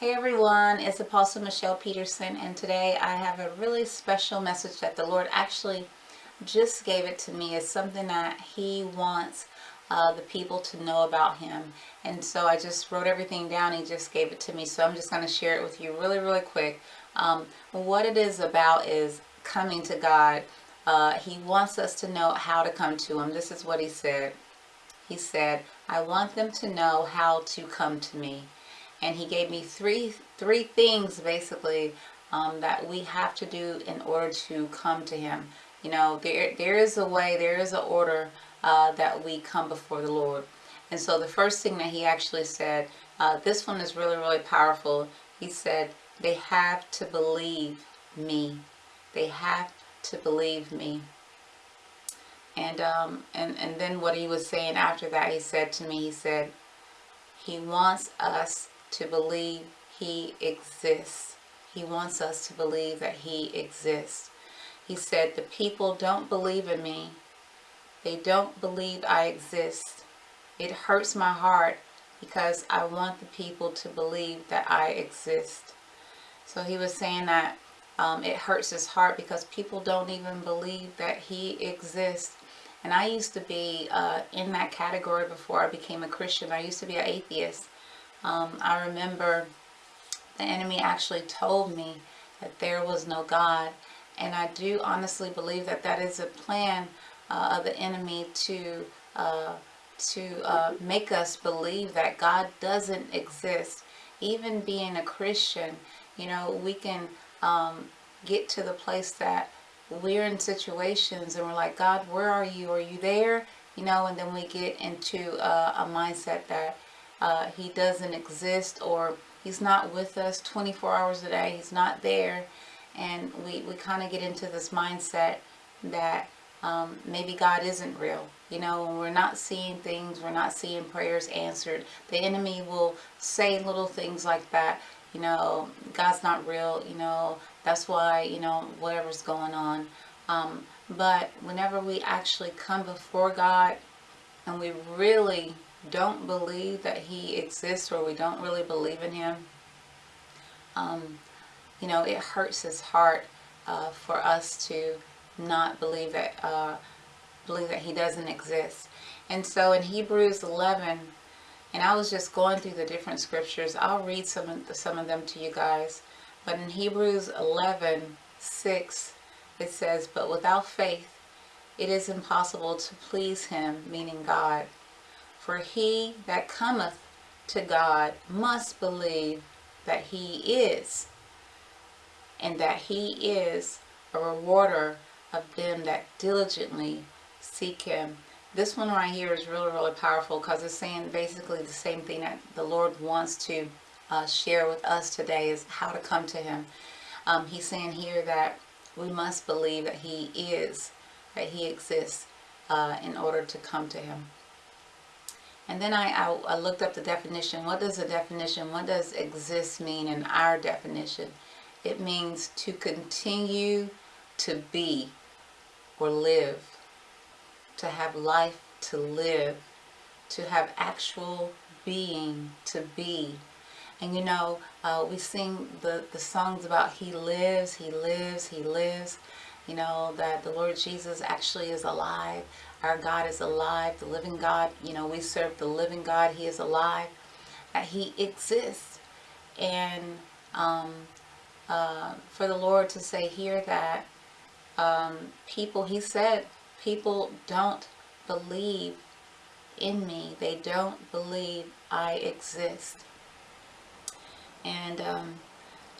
Hey everyone, it's Apostle Michelle Peterson and today I have a really special message that the Lord actually just gave it to me. It's something that He wants uh, the people to know about Him. And so I just wrote everything down. He just gave it to me. So I'm just going to share it with you really, really quick. Um, what it is about is coming to God. Uh, he wants us to know how to come to Him. This is what He said. He said, I want them to know how to come to me and he gave me three three things basically um, that we have to do in order to come to him. You know there there is a way there is an order uh, that we come before the Lord. And so the first thing that he actually said uh, this one is really really powerful. He said they have to believe me. They have to believe me. And um and and then what he was saying after that he said to me he said he wants us to believe he exists. He wants us to believe that he exists. He said, the people don't believe in me. They don't believe I exist. It hurts my heart because I want the people to believe that I exist. So he was saying that um, it hurts his heart because people don't even believe that he exists. And I used to be uh, in that category before I became a Christian. I used to be an atheist. Um, I remember the enemy actually told me that there was no God. And I do honestly believe that that is a plan uh, of the enemy to uh, to uh, make us believe that God doesn't exist. Even being a Christian, you know, we can um, get to the place that we're in situations and we're like, God, where are you? Are you there? You know, and then we get into uh, a mindset that uh, he doesn't exist or he's not with us 24 hours a day. He's not there. And we, we kind of get into this mindset that um, maybe God isn't real. You know we're not seeing things we're not seeing prayers answered. The enemy will say little things like that. You know God's not real. You know that's why you know whatever's going on. Um, but whenever we actually come before God and we really don't believe that he exists or we don't really believe in him, um, you know, it hurts his heart uh, for us to not believe that uh, believe that he doesn't exist. And so in Hebrews 11, and I was just going through the different scriptures. I'll read some of, some of them to you guys. But in Hebrews 11, 6, it says, But without faith, it is impossible to please him, meaning God. For he that cometh to God must believe that he is, and that he is a rewarder of them that diligently seek him. This one right here is really, really powerful because it's saying basically the same thing that the Lord wants to uh, share with us today is how to come to him. Um, he's saying here that we must believe that he is, that he exists uh, in order to come to him. And then I, I, I, looked up the definition. What does the definition, what does exist mean in our definition? It means to continue to be or live, to have life to live, to have actual being to be. And you know, uh, we sing the, the songs about He lives, He lives, He lives. You know, that the Lord Jesus actually is alive. Our God is alive, the living God. You know, we serve the living God. He is alive. That he exists. And um, uh, for the Lord to say here that um, people, he said, people don't believe in me. They don't believe I exist. And um,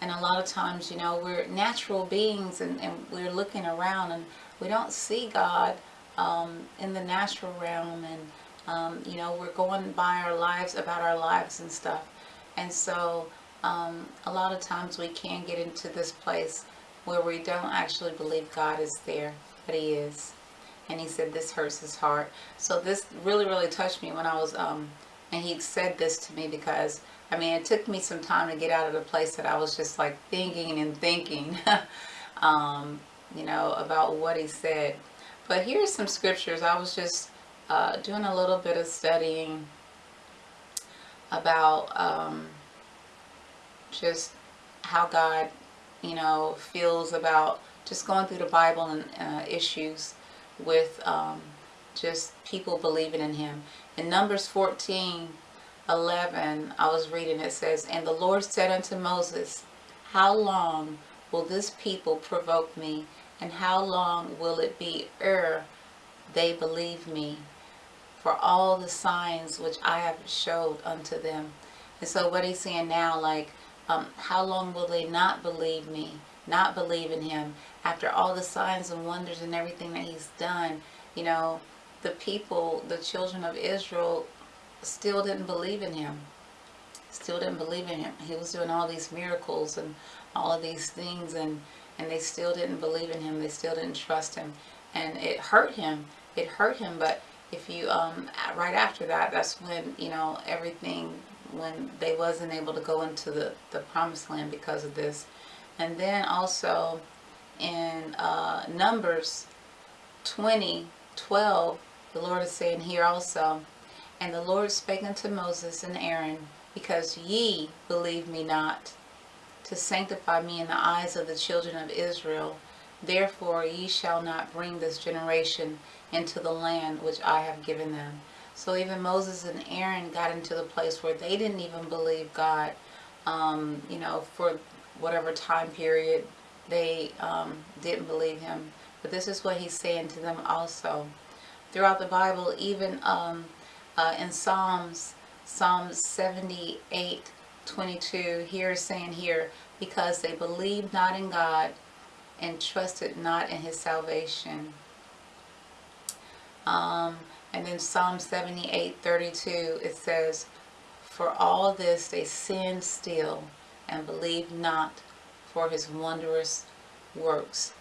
and a lot of times, you know, we're natural beings and, and we're looking around and we don't see God um, in the natural realm and um, you know we're going by our lives about our lives and stuff. And so um, a lot of times we can get into this place where we don't actually believe God is there but he is. And he said this hurts his heart. So this really really touched me when I was um, and he said this to me because I mean it took me some time to get out of the place that I was just like thinking and thinking um, you know about what he said but here's some scriptures. I was just uh, doing a little bit of studying about um, just how God, you know, feels about just going through the Bible and uh, issues with um, just people believing in him. In Numbers 14, 11, I was reading, it says, And the Lord said unto Moses, How long will this people provoke me? And how long will it be ere they believe me? For all the signs which I have showed unto them. And so what he's saying now, like, um, how long will they not believe me? Not believe in him? After all the signs and wonders and everything that he's done, you know, the people, the children of Israel, still didn't believe in him. Still didn't believe in him. He was doing all these miracles and all of these things and, and they still didn't believe in him. They still didn't trust him. And it hurt him. It hurt him. But if you, um, right after that, that's when, you know, everything, when they wasn't able to go into the, the promised land because of this. And then also in uh, Numbers 20, 12, the Lord is saying here also, And the Lord spake unto Moses and Aaron, Because ye believe me not, to sanctify me in the eyes of the children of Israel, therefore ye shall not bring this generation into the land which I have given them. So even Moses and Aaron got into the place where they didn't even believe God, um, you know, for whatever time period they um, didn't believe him. But this is what he's saying to them also throughout the Bible, even um, uh, in Psalms, Psalms 78, 22, here is saying here, because they believed not in God and trusted not in his salvation. Um, and then Psalm 78, 32, it says, For all this they sinned still and believed not for his wondrous works.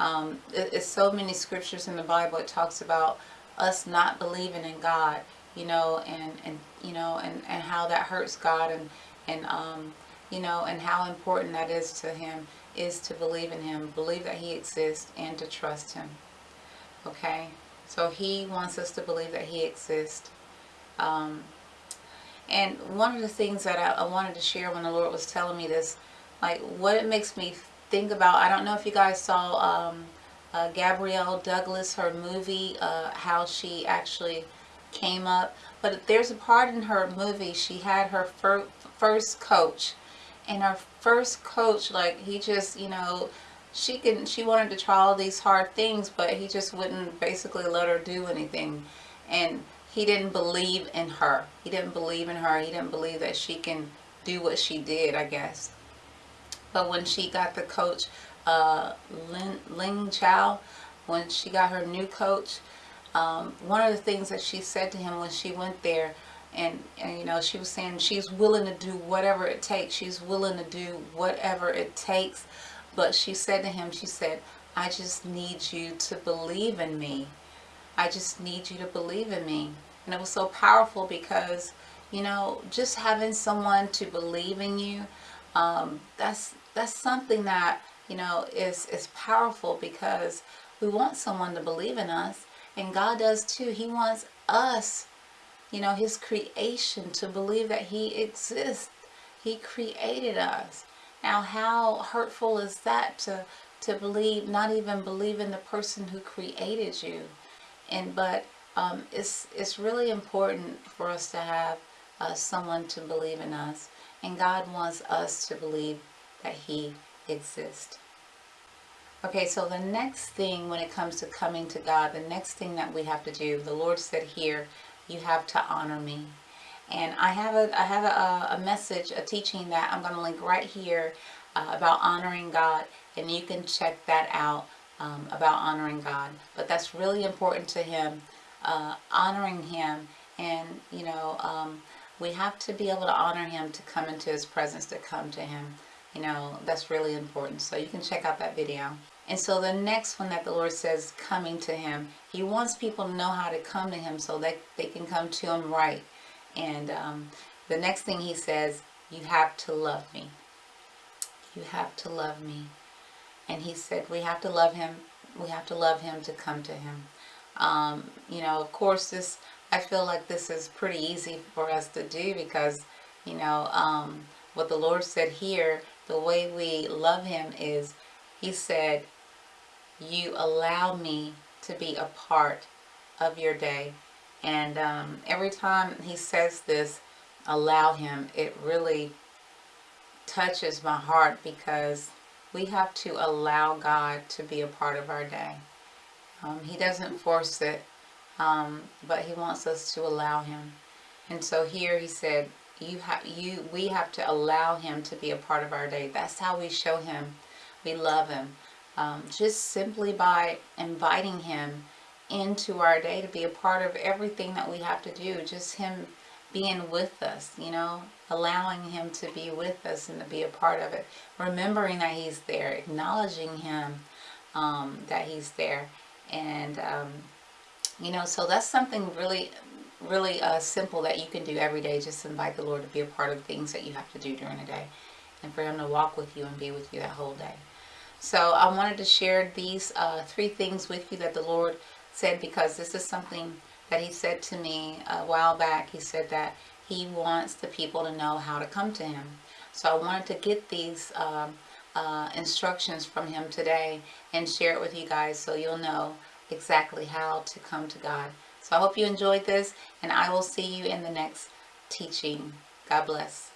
Um, it, it's so many scriptures in the Bible. It talks about us not believing in God, you know, and, and you know, and, and how that hurts God and, and um, you know, and how important that is to him is to believe in him, believe that he exists and to trust him. Okay? So he wants us to believe that he exists. Um, and one of the things that I, I wanted to share when the Lord was telling me this, like what it makes me think about, I don't know if you guys saw um, uh, Gabrielle Douglas, her movie, uh, how she actually came up. But there's a part in her movie, she had her fir first coach. And her first coach, like, he just, you know, she can, she wanted to try all these hard things, but he just wouldn't basically let her do anything. And he didn't believe in her. He didn't believe in her. He didn't believe that she can do what she did, I guess. But when she got the coach uh, Lin, Liang Chow, when she got her new coach, um, one of the things that she said to him when she went there, and, and you know, she was saying she's willing to do whatever it takes. She's willing to do whatever it takes. But she said to him, she said, I just need you to believe in me. I just need you to believe in me. And it was so powerful because, you know, just having someone to believe in you, um, that's that's something that you know, is, is powerful because we want someone to believe in us. And God does too. He wants us, you know, his creation to believe that he exists. He created us. Now, how hurtful is that to, to believe, not even believe in the person who created you? And, but um, it's, it's really important for us to have uh, someone to believe in us. And God wants us to believe that he exist. Okay, so the next thing when it comes to coming to God, the next thing that we have to do, the Lord said here, you have to honor me. And I have a, I have a, a message, a teaching that I'm going to link right here uh, about honoring God. And you can check that out um, about honoring God. But that's really important to him, uh, honoring him. And, you know, um, we have to be able to honor him to come into his presence, to come to him you know that's really important so you can check out that video and so the next one that the Lord says coming to him he wants people to know how to come to him so that they can come to him right. And um, the next thing he says you have to love me. You have to love me. And he said we have to love him. We have to love him to come to him. Um, you know of course this I feel like this is pretty easy for us to do because you know um, what the Lord said here, the way we love Him is, He said, You allow me to be a part of your day. And um, every time He says this, allow Him, it really touches my heart because we have to allow God to be a part of our day. Um, he doesn't force it, um, but He wants us to allow Him. And so here He said, you have you we have to allow him to be a part of our day that's how we show him we love him um, just simply by inviting him into our day to be a part of everything that we have to do just him being with us you know allowing him to be with us and to be a part of it remembering that he's there acknowledging him um, that he's there and um, you know so that's something really really uh, simple that you can do every day. Just invite the Lord to be a part of things that you have to do during the day and for him to walk with you and be with you that whole day. So I wanted to share these uh, three things with you that the Lord said because this is something that he said to me a while back. He said that he wants the people to know how to come to him. So I wanted to get these um, uh, instructions from him today and share it with you guys so you'll know exactly how to come to God. So I hope you enjoyed this, and I will see you in the next teaching. God bless.